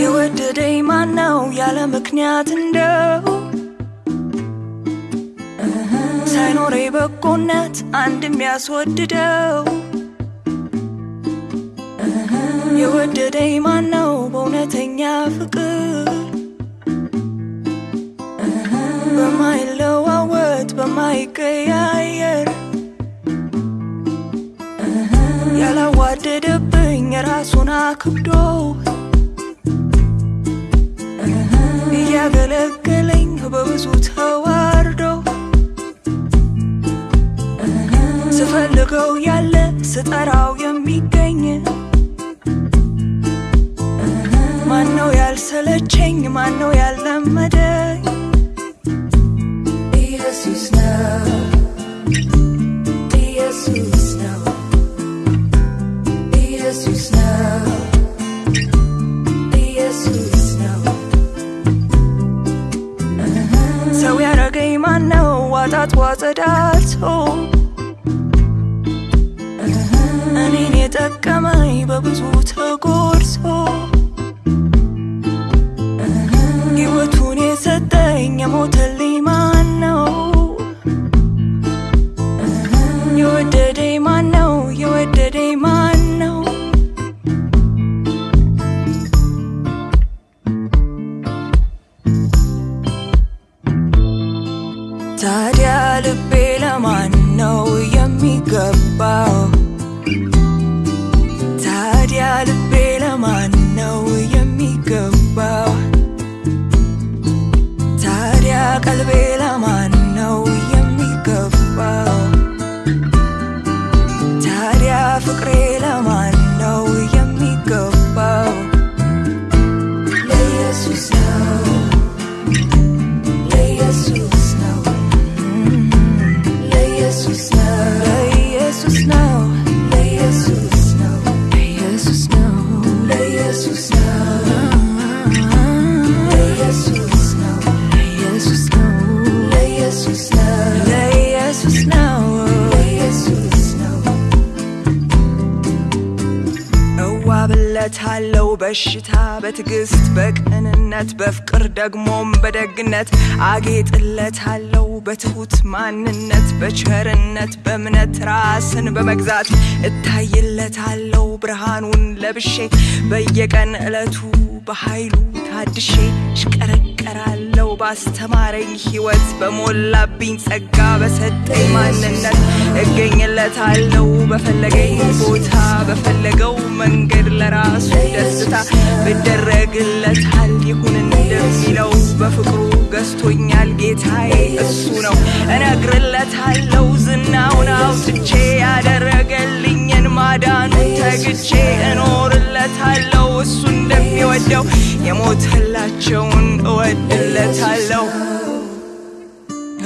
የወደደኝ ማነው? ያለ ምክንያት እንደው ሳይኖሬ በጎነት አንድ የሚያስወድደው የወደደኝ ማነው? በእውነተኛ ፍቅር በማይለዋወጥ በማይቀያየር ያላዋደደብኝ ራሱን አክብዶ እያገለገለኝ በብዙ ተዋርዶ ስፈልገው ያለ ስጠራው የሚገኝ ማነው ያልሰለቸኝ? ማነው ያልለመደኝ? ኢየሱስ ነው። ኢየሱስ ነው። ኢየሱስ ነው። ኢየሱስ ነው። ሰው ያረገኝ ማነው? ዋጣት ዋጸዳቶ እኔን የጠቀመኝ በብዙ ታዲያ ልቤ ለማን ነው የሚገባው? ታዲያ ልቤ ለማን ነው የሚገባው? ታዲያ ቀልቤ እዋብለታለው በሽታ በትዕግስት በቅንነት በፍቅር ደግሞም በደግነት አጌጥለታለው በትሁት ማንነት በቸርነት በእምነት ራስን በመግዛት እታይለታለው ብርሃኑን ለብሼ በየቀን ዕለቱ በኃይሉ ታድሼ እሽቀረቀራለው ባስተማረኝ ሕይወት በሞላብኝ ጸጋ በሰጠኝ ማንነት እገኝለታለው በፈለገኝ ቦታ በፈለገው መንገድ ለራሱ ደስታ ብደረግለታል ይሁን እንደሚለው በፍቅሩ ገዝቶኛል ጌታዬ እሱ ነው። እነግርለታለው ዝናውን አውጥቼ ያደረገልኝን ማዳኑን ተግቼ እኖርለታለው እሱ እንደሚወደው የሞተላቸውን እወድለታለው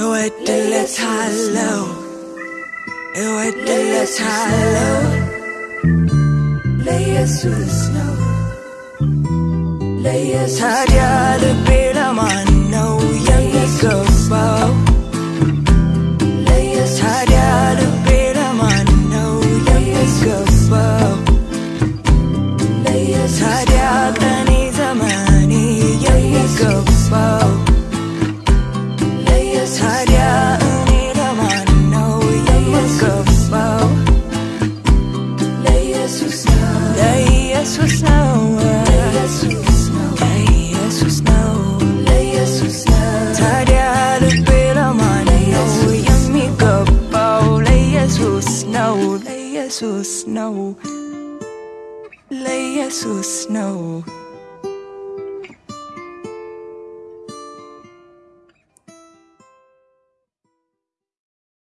እወድለታለው Øver det tager lov Layers ud i snow. Layers ud i snow. Tag et hjerte, mig ለኢየሱስ ነው ለኢየሱስ ልቤ ለማን የሚገባው? ለኢየሱስ ነው ለኢየሱስ ነው ለኢየሱስ ነው